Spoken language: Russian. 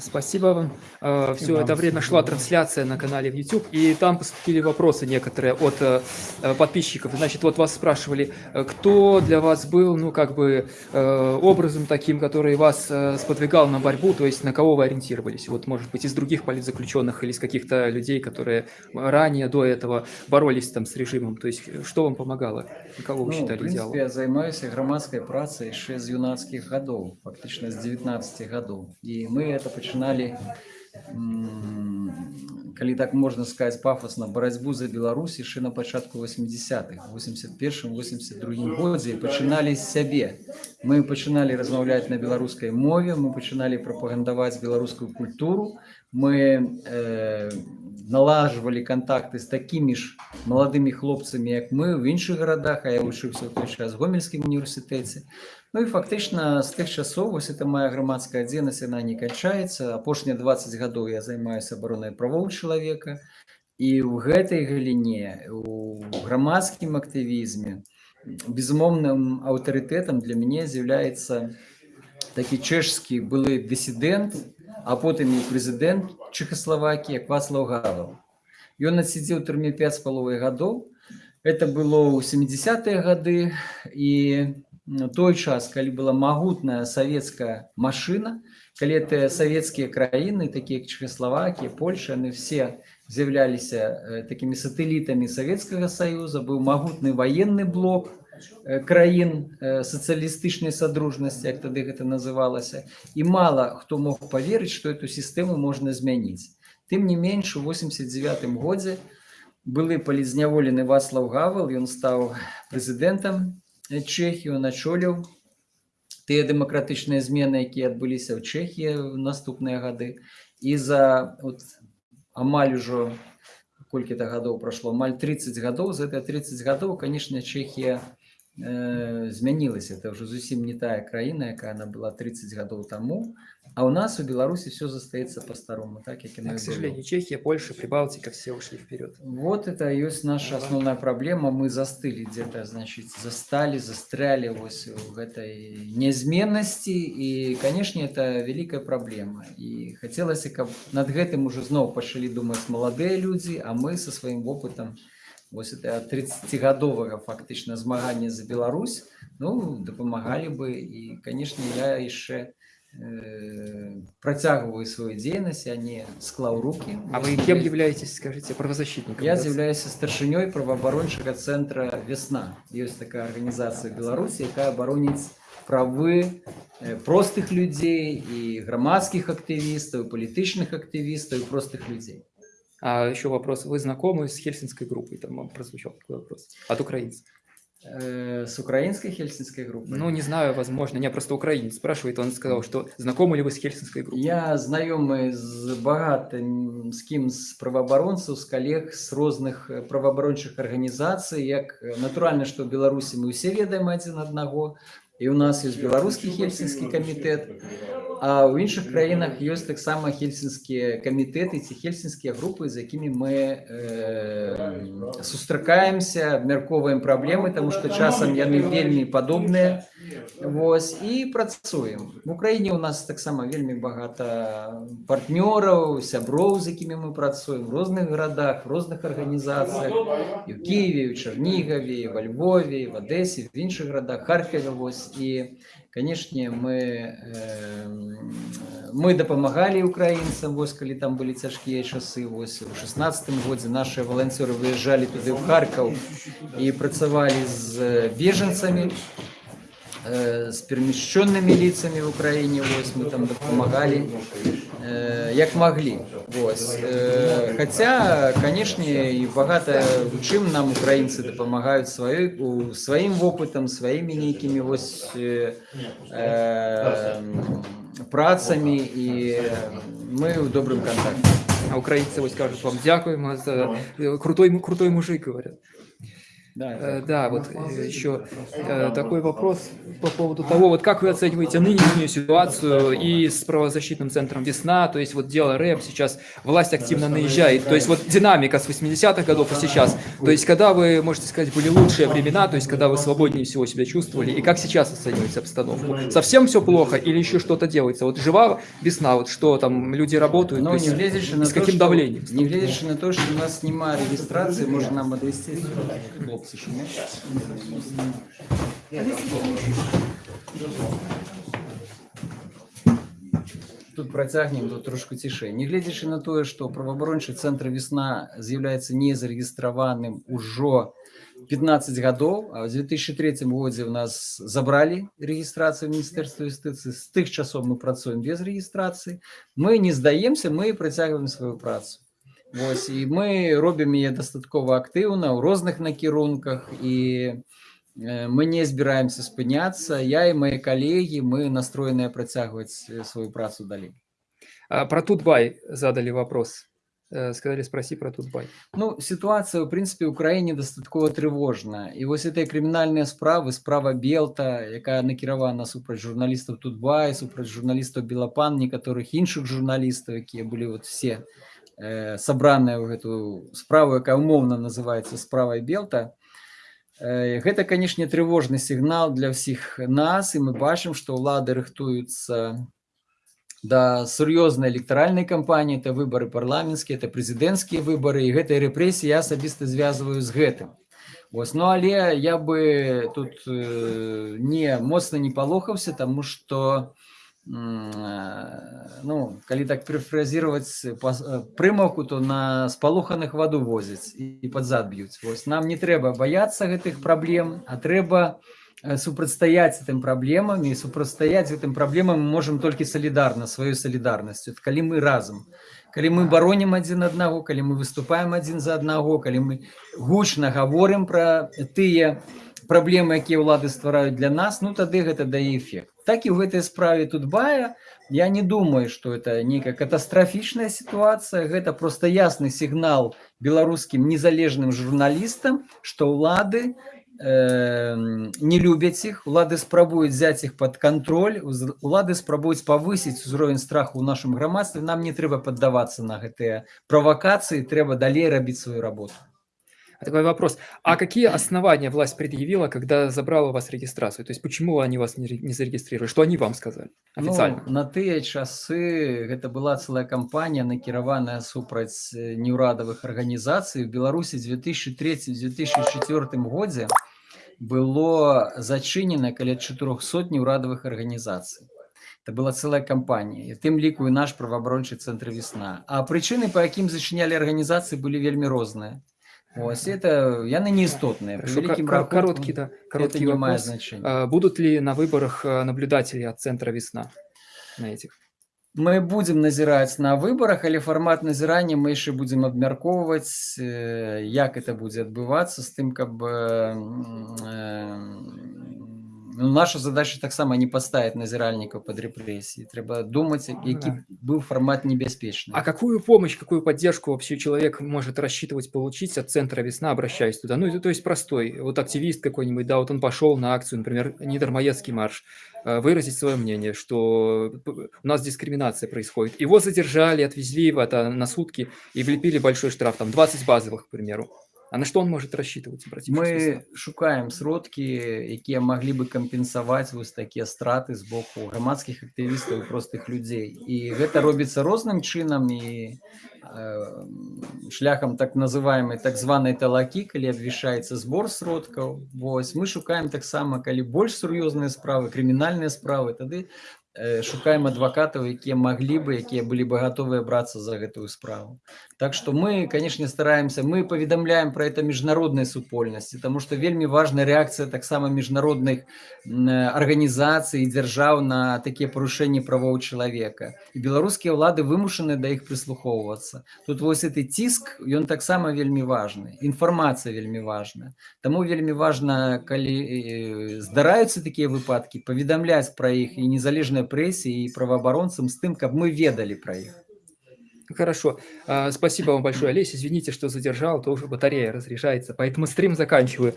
Спасибо вам. Э, Все это время шла трансляция на канале в YouTube, и там поступили вопросы некоторые от э, подписчиков. Значит, вот вас спрашивали, э, кто для вас был, ну, как бы, образом таким, который вас сподвигал на борьбу, то есть на кого вы ориентировались? Вот, может быть, из других политзаключенных или из каких-то людей, которые ранее, до этого боролись там с режимом, то есть что вам помогало? Кого вы ну, считали в принципе, идеалом? я занимаюсь громадской працей еще с юнацких годов, фактически с 19 годов. И мы это пачыналі калі так можна сказать пафосна барацьбу за Беларусь яшчэ на пачатку 80-х 81 82 годзе пачыналі з сябе мы пачыналі размаўляць на беларускай мове мы пачыналі прапагандаваць беларускую культуру мы э, налажвалі контакты з такімі ж маладымі хлопцамі як мы в іншых гарадах а я вучыўся ў той час гомельскім універсітэце Ну і фактычна з тых часоў вось это моя грамадская дзейнасць яна не канчаецца апошнія 20 гадоў я займаюся абаронай правоў чалавека і ў гэтай галіне у грамадскім актывізме безумоўным аўтарытэтам для мяне з'яўляецца такі чэшскі былы дысідэнт А потым і прэзідэнт чехаславакі як вацлаў гавал ён адсидзеў турме 5 з паловай гадоў. Это было ў 70-е гады. І той час калі была магутная савецкая машина калі это савецкія краіны такія як чехословакія польша яны все з'яўляліся э, такімі сатэлітамі савецкага союза быў магутны военный блок краін сацыялістычнай садружнасці як тады гэта называлася і мало хто мог поверыць что эту сістэму можна змяніць тым не менш у 89 годзе былы палізняволены васлаў гавал ён стаў прэзідэнтам Чэхію начоліў тыя дэмакратычныя змены, якія адбыліся ў Чэхіі ў наступныя гады. І за от, амаль ужо колькі-то гадоў прайшло амаль 30 гадоў за это 30 гадоў, канешне, Чэхія э, змянілася. Это ўжо зусім не тая краіна, якая она была 30 гадоў таму. А у нас, у Беларуси, все застается по-старому, так, как и на К сожалению, Чехия, Польша, Прибалтика, все ушли вперед. Вот это есть наша основная проблема. Мы застыли где-то, значит, застали, застряли вот в этой неизменности. И, конечно, это великая проблема. И хотелось, как над этим уже снова пошли думать молодые люди, а мы со своим опытом вот это 30-годового фактично змагання за Беларусь, ну, допомагали бы. И, конечно, я еще Э, протягиваю свою деятельность, я не склал руки. А вы кем являетесь, скажите, правозащитником? Я да? являюсь старшиней правооборончага центра «Весна». Есть такая организация в Беларуси, якая оборонит правы простых людей и громадских активистов, и политичных активистов, и простых людей. А еще вопрос. Вы знакомы с Хельсинской группой? Там прозвучал такой вопрос. От украинцев. Э, с украинской хельсинской группой? Ну, не знаю, возможно. Не, просто украинец спрашивает, он сказал, что знакомы ли вы с хельсинской группой? Я знакомый с богатым, с кем с правооборонцев, с коллег, с разных э, правооборончих организаций. Як, э, натурально, что в Беларуси мы все ведаем один одного, и у нас есть белорусский хельсинский комитет, а ў іншых краінах ёсць таксама хельсінскія камітэты ці хельсінскія групы з якімі мы э, сустракаемся абмяркоўваем праблемы тому что часам яны вельмі падобныя Вось і працуем в Украіне у нас таксама вельмі багата партнёраў сяброў з якімі мы працуем в розных гарадах розных арганізацыях і в Киеве у Чарнігаве во Львове в Адэсе в іншых гарадах Харкаве вось і канешне мы э, мы дапамагалі украінцам вось калі там былі цяжкія часы вось у шестнадцатым годзе наши валанцёры выязджалі туды ў харкаў і працавалі з бежанцамі э, з перамяшченными лицами в Украине вось мы там дапамагалі э, як могли вось э, хотя канешне і багата у чым нам украінцы дапамагаюць сваёй у сваім вопытам сваімі нейкімі вось э, э, працамі і мы ў добрым контакте а украинцы вот скажут вам дякуем за крутой крутой мужик говорят Да, э, да, вот э, еще э, такой вопрос по поводу того, вот как вы оцениваете нынешнюю ситуацию и с правозащитным центром «Весна», то есть вот дело рэп, сейчас власть активно наезжает, то есть вот динамика с 80-х годов и сейчас, то есть когда вы, можете сказать, были лучшие времена, то есть когда вы свободнее всего себя чувствовали, и как сейчас оцениваете обстановку? Совсем все плохо или еще что-то делается? Вот жива весна, вот что там, люди работают, Но не влезешь на с каким то, давлением? Не влезешь на то, что у нас снимают регистрации, можно нам отвести хлопцы шумят. Тут працягнем тут трошку цішэй нягледзячы на тое што праваабарончы цэнтр весна з'яўляецца незарэгістраваным ужо 15 гадоў а в 2003 годзе у нас забралі рэгістрацыю міністэрства юстыцыі з тых часоў мы працуем без рэгістрацыі мы не здаемся мы працягваем сваю працу Вось, і мы робім яе дастаткова актыўна ў розных накірунках і мы не збіраемся спыняцца я і мои калегі мы настроеныя працягваць сваю працу далей а, про тутбай задали вопрос э, сказали спроси про тутбай ну ситуация в принципе у краіне дастаткова трывожна і вось этой крымінальныя справы справа белта якая накіравана супраць журналістаў тутбай супраць журналістаў белапан некаторых іншых журналістаў якія былі вот все э, сабраная ў гэту справу якая умоўна называется справай белта Э, гэта канешне трывожны сігнал для ўсіх нас і мы бачым што ўлады рыхтуюцца да сур'ёзнай электаральнай кампаніі это выбары парламенцкія это прэзідэнцкія выбары і гэтай рэпрэсіі я асабіста звязваю з гэтым Вось, ну але я бы тут э, не моцна не палохаўся таму што ну, калі так перефразировать э, э, прымаўку, то на спалоханых ваду возяць і пад зад б'юць. Вось нам не трэба баяцца гэтых праблем, а трэба э, супрацьстаяць гэтым праблемам і супрацьстаяць гэтым праблемам мы можам толькі салідарна сваёй салідарнасцю. калі мы разам, калі мы баронім адзін аднаго, калі мы выступаем адзін за аднаго, калі мы гучна гаворым пра тыя праблемы, якія ўлады ствараюць для нас, ну тады гэта дае эфект так і ў гэтай справе тут бая я не думаю что это нейкая катастрафічная сітуацыя гэта просто ясны сігнал беларускім незалежным журналістам что ўлады э, не любяць іх улады спрабуюць взять іх под контроль улады спрабуюць павысіць узровень страху ў нашым грамадстве нам не трэба паддавацца на гэтыя правакацыі трэба далей рабіць сваю работу Такой вопрос. А какие основания власть предъявила, когда забрала у вас регистрацию? То есть почему они вас не, не зарегистрировали? Что они вам сказали официально? Ну, на тыя часы это была целая кампания, накіраваная супраць э, неурадовых организаций. В Беларуси в 2003-2004 годзе было зачынена каля 400 неурадовых организаций. Это была целая кампания. И тым ліку і наш праваабарончы центр весна. А причины, по якім зачынялі организации, были вельмі розныя. Ось это яны не істотныя короткий да короткий это вопрос. значение а, будут ли на выборах а, наблюдатели от центра весна на этих мы будем назіраць на выборах але формат назірання мы яшчэ будем абмяркоўваць як это будзе адбывацца з тым каб э, ну, наша задача таксама не поставить назиральников под репрессии трэба думать ну які да. был формат небяспечный а какую помощь какую поддержку вообще человек может рассчитывать получить от центра весна обращаясь туда ну то есть простой вот активист какой-нибудь да вот он пошел на акцию например недормоедский марш э, выразить свое мнение, что у нас дискриминация происходит. Его задержали, отвезли это на сутки и влепили большой штраф, там 20 базовых, к примеру. А на что он может рассчитывать мы шукаем сродкі якія могли бы кампенсаваць вось такія страты з боку грамадскіх актывістаў простых людзей і гэта робіцца розным чынам і э, шляхам так называемой так званой талакі калі абвішаецца збор сродкаў Вось мы шукаем таксама калі больш сур'ёзныя справы крымінальныя справы тады Э, шукаем адвакатаў якія маглі бы якія былі бы гатовыя брацца за гэтую справу так что мы конечно стараемся мы паведамляем про это міжнароднай супольнасці тому что вельмі важная реакцыя таксама міжнародных арганізацый дзяржаў на такія парушэнні правоў чалавека і беларускія ўлады вымушаны да іх прыслухоўвацца тут вось этой ціск ён таксама вельмі важны інфармацыя вельмі важная таму вельмі важна калі э, здараюцца такія выпадкі паведамляць пра іх і незалежная прэсе і праваабаронцам з тым каб мы ведалі пра іх Хорошо. А, Спасибо вам большое, Олесь. Извините, что задержал, тоже батарея разряжается, поэтому стрим заканчиваю.